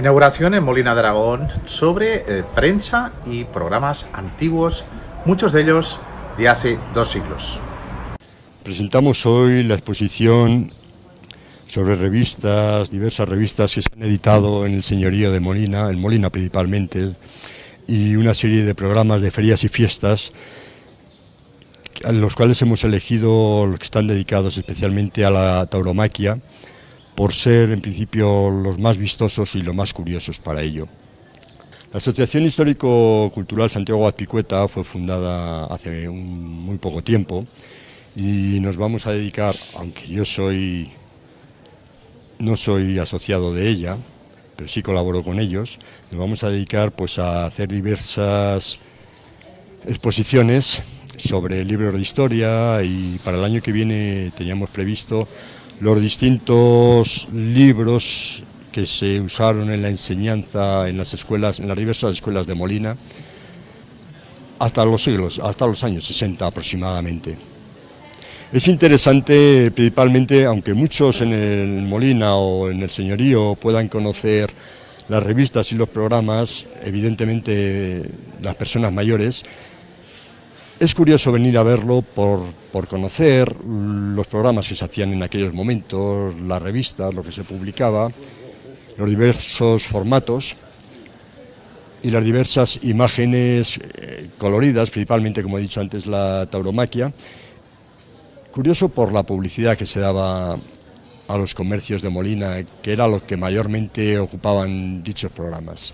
Inauguración en Molina de Aragón sobre eh, prensa y programas antiguos, muchos de ellos de hace dos siglos. Presentamos hoy la exposición sobre revistas, diversas revistas que se han editado en el señorío de Molina, en Molina principalmente, y una serie de programas de ferias y fiestas, los cuales hemos elegido los que están dedicados especialmente a la tauromaquia, por ser en principio los más vistosos y los más curiosos para ello. La Asociación Histórico-Cultural Santiago Azpicueta fue fundada hace muy poco tiempo y nos vamos a dedicar, aunque yo soy no soy asociado de ella, pero sí colaboro con ellos, nos vamos a dedicar pues a hacer diversas exposiciones sobre libros de historia y para el año que viene teníamos previsto los distintos libros que se usaron en la enseñanza en las escuelas, en las diversas escuelas de Molina, hasta los siglos, hasta los años 60 aproximadamente. Es interesante principalmente, aunque muchos en el Molina o en el Señorío puedan conocer las revistas y los programas, evidentemente las personas mayores, es curioso venir a verlo por, conocer los programas que se hacían en aquellos momentos, las revistas, lo que se publicaba, los diversos formatos y las diversas imágenes eh, coloridas, principalmente, como he dicho antes, la tauromaquia. Curioso por la publicidad que se daba a los comercios de Molina, que era lo que mayormente ocupaban dichos programas.